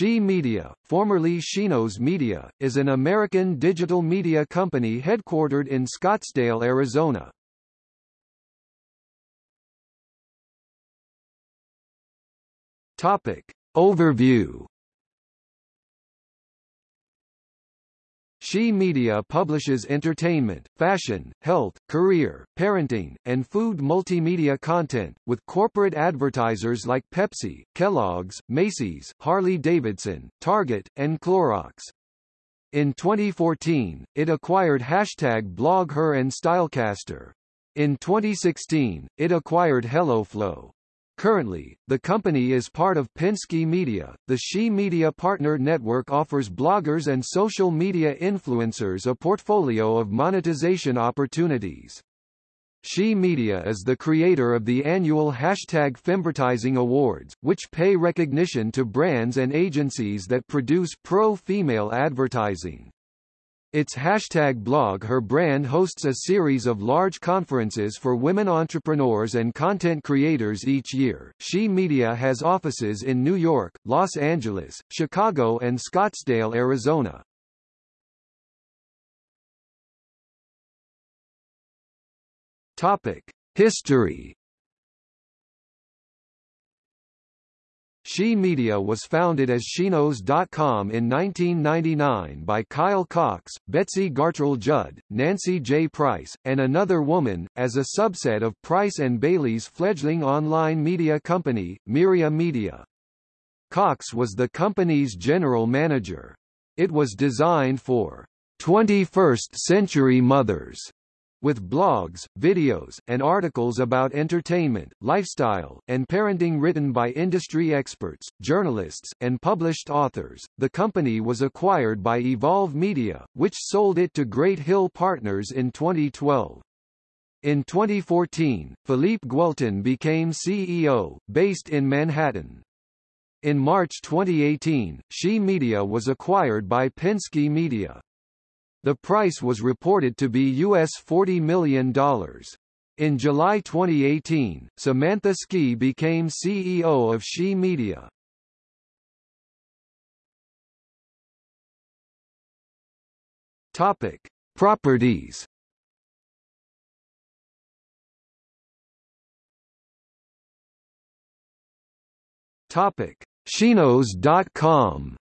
She Media, formerly SheKnows Media, is an American digital media company headquartered in Scottsdale, Arizona. Topic. Overview She Media publishes entertainment, fashion, health, career, parenting, and food multimedia content, with corporate advertisers like Pepsi, Kellogg's, Macy's, Harley-Davidson, Target, and Clorox. In 2014, it acquired hashtag BlogHer and Stylecaster. In 2016, it acquired HelloFlo. Currently, the company is part of Penske Media. The She Media Partner Network offers bloggers and social media influencers a portfolio of monetization opportunities. She Media is the creator of the annual hashtag Femvertising Awards, which pay recognition to brands and agencies that produce pro-female advertising. Its hashtag BlogHer brand hosts a series of large conferences for women entrepreneurs and content creators each year. She Media has offices in New York, Los Angeles, Chicago and Scottsdale, Arizona. Topic: History She Media was founded as SheKnows.com in 1999 by Kyle Cox, Betsy Gartrell Judd, Nancy J. Price, and another woman, as a subset of Price and Bailey's fledgling online media company, Myria Media. Cox was the company's general manager. It was designed for 21st century mothers with blogs, videos, and articles about entertainment, lifestyle, and parenting written by industry experts, journalists, and published authors. The company was acquired by Evolve Media, which sold it to Great Hill Partners in 2012. In 2014, Philippe Guelton became CEO, based in Manhattan. In March 2018, She Media was acquired by Penske Media. The price was reported to be US $40 million. In July 2018, Samantha Skey became CEO of She Media. Topic: Properties. Topic: SheKnows.com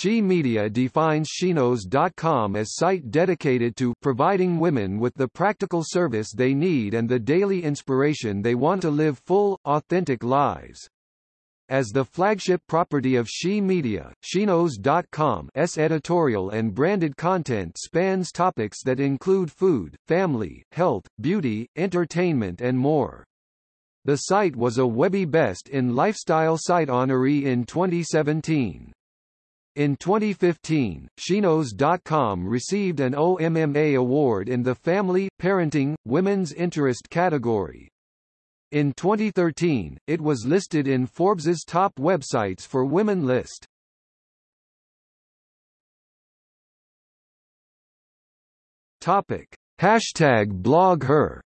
She Media defines SheKnows.com as site dedicated to providing women with the practical service they need and the daily inspiration they want to live full, authentic lives. As the flagship property of She Media, SheKnows.com's editorial and branded content spans topics that include food, family, health, beauty, entertainment and more. The site was a Webby Best in Lifestyle site honoree in 2017. In 2015, SheKnows.com received an OMMA award in the Family, Parenting, Women's Interest category. In 2013, it was listed in Forbes's top websites for women list. Topic: Hashtag BlogHer.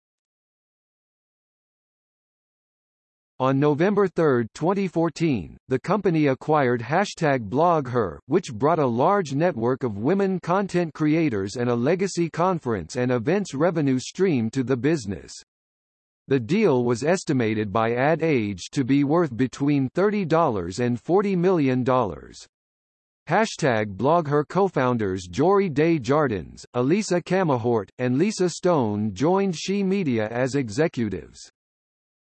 On November 3, 2014, the company acquired hashtag BlogHer, which brought a large network of women content creators and a legacy conference and events revenue stream to the business. The deal was estimated by Ad Age to be worth between $30 and $40 million. Hashtag BlogHer co-founders Jory Des Jardins, Elisa Camahort, and Lisa Stone joined She Media as executives.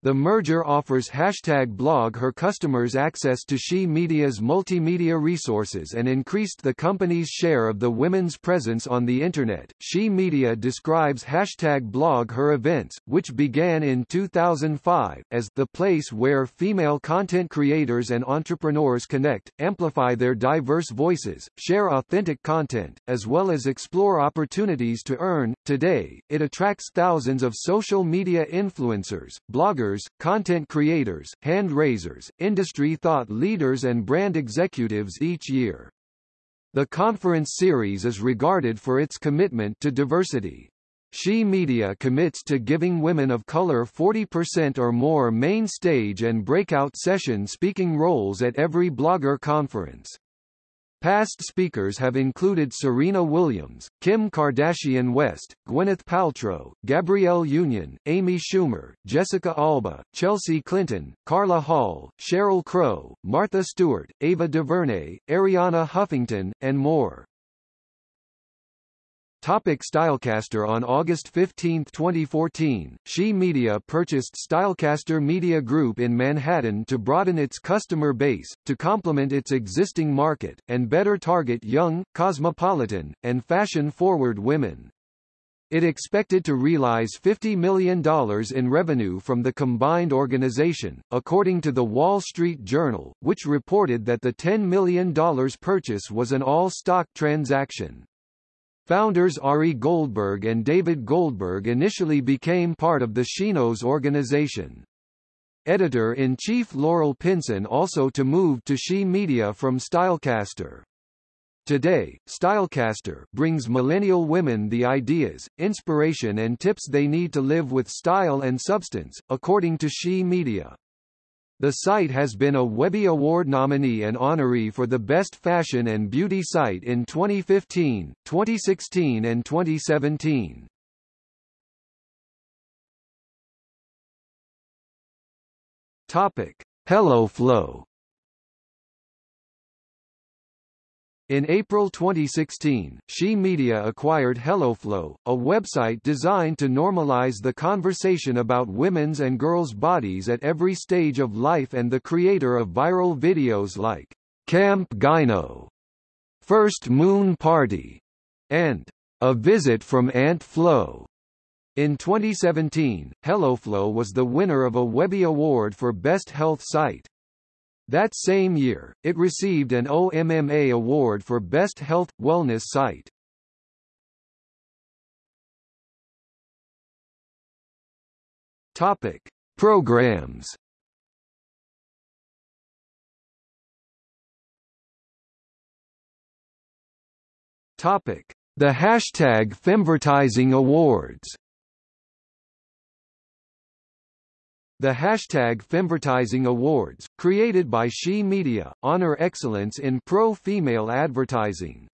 The merger offers hashtag BlogHer customers access to She Media's multimedia resources and increased the company's share of the women's presence on the Internet. She Media describes hashtag BlogHer events, which began in 2005, as the place where female content creators and entrepreneurs connect, amplify their diverse voices, share authentic content, as well as explore opportunities to earn. Today, it attracts thousands of social media influencers, bloggers, content creators, hand raisers, industry thought leaders and brand executives each year. The conference series is regarded for its commitment to diversity. She Media commits to giving women of color 40% or more main stage and breakout session speaking roles at every blogger conference. Past speakers have included Serena Williams, Kim Kardashian West, Gwyneth Paltrow, Gabrielle Union, Amy Schumer, Jessica Alba, Chelsea Clinton, Carla Hall, Sheryl Crow, Martha Stewart, Ava DuVernay, Arianna Huffington, and more. Topic Stylecaster On August 15, 2014, She Media purchased Stylecaster Media Group in Manhattan to broaden its customer base, to complement its existing market, and better target young, cosmopolitan, and fashion-forward women. It expected to realize $50 million in revenue from the combined organization, according to The Wall Street Journal, which reported that the $10 million purchase was an all-stock transaction. Founders Ari Goldberg and David Goldberg initially became part of the SheKnows organization. Editor-in-chief Laurel Pinson also to move to She Media from Stylecaster. Today, Stylecaster brings millennial women the ideas, inspiration and tips they need to live with style and substance, according to She Media. The site has been a Webby Award nominee and honoree for the Best Fashion and Beauty Site in 2015, 2016 and 2017. Topic: HelloFlo In April 2016, She Media acquired HelloFlo, a website designed to normalize the conversation about women's and girls' bodies at every stage of life and the creator of viral videos like Camp Gyno, First Moon Party, and A Visit from Aunt Flo. In 2017, HelloFlo was the winner of a Webby Award for Best Health Site. That same year, it received an OMMA award for Best Health – Wellness Site. Topic. Programs Topic. The hashtag Femvertising Awards The hashtag Femvertising Awards, created by She Media, honor excellence in pro-female advertising.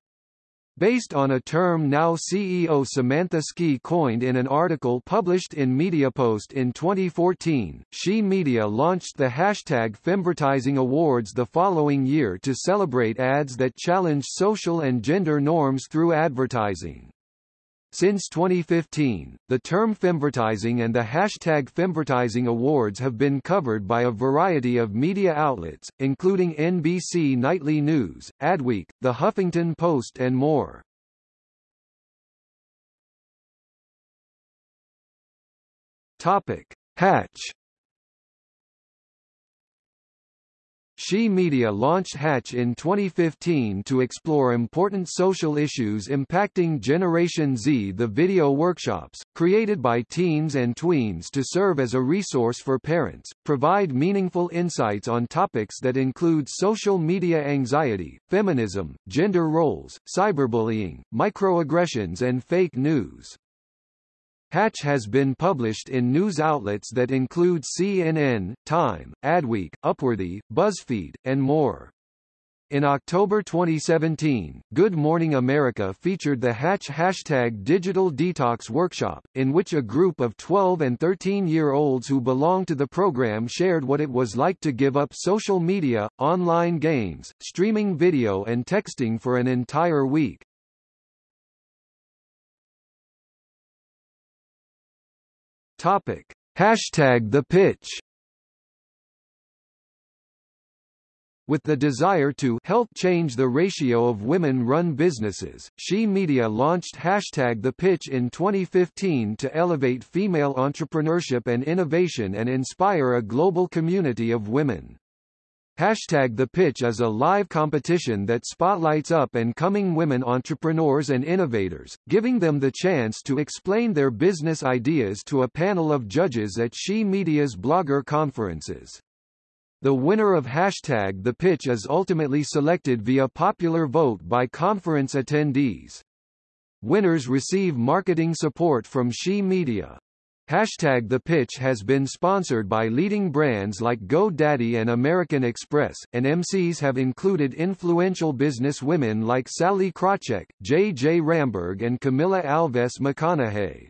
Based on a term now CEO Samantha Skey coined in an article published in MediaPost in 2014, She Media launched the hashtag Femvertising Awards the following year to celebrate ads that challenge social and gender norms through advertising. Since 2015, the term femvertising and the hashtag femvertising awards have been covered by a variety of media outlets, including NBC Nightly News, Adweek, The Huffington Post and more. Topic. Hatch She Media launched Hatch in 2015 to explore important social issues impacting Generation Z. The video workshops, created by teens and tweens to serve as a resource for parents, provide meaningful insights on topics that include social media anxiety, feminism, gender roles, cyberbullying, microaggressions and fake news. Hatch has been published in news outlets that include CNN, Time, Adweek, Upworthy, BuzzFeed, and more. In October 2017, Good Morning America featured the Hatch hashtag Digital Detox Workshop, in which a group of 12 and 13-year-olds who belong to the program shared what it was like to give up social media, online games, streaming video and texting for an entire week. Topic. Hashtag the pitch With the desire to help change the ratio of women-run businesses, She Media launched Hashtag The Pitch in 2015 to elevate female entrepreneurship and innovation and inspire a global community of women. Hashtag The Pitch is a live competition that spotlights up-and-coming women entrepreneurs and innovators, giving them the chance to explain their business ideas to a panel of judges at She Media's blogger conferences. The winner of Hashtag The Pitch is ultimately selected via popular vote by conference attendees. Winners receive marketing support from She Media. Hashtag The Pitch has been sponsored by leading brands like GoDaddy and American Express, and MCs have included influential business women like Sallie Krawcheck, J. J. Ramberg and Camilla Alves McConaughey.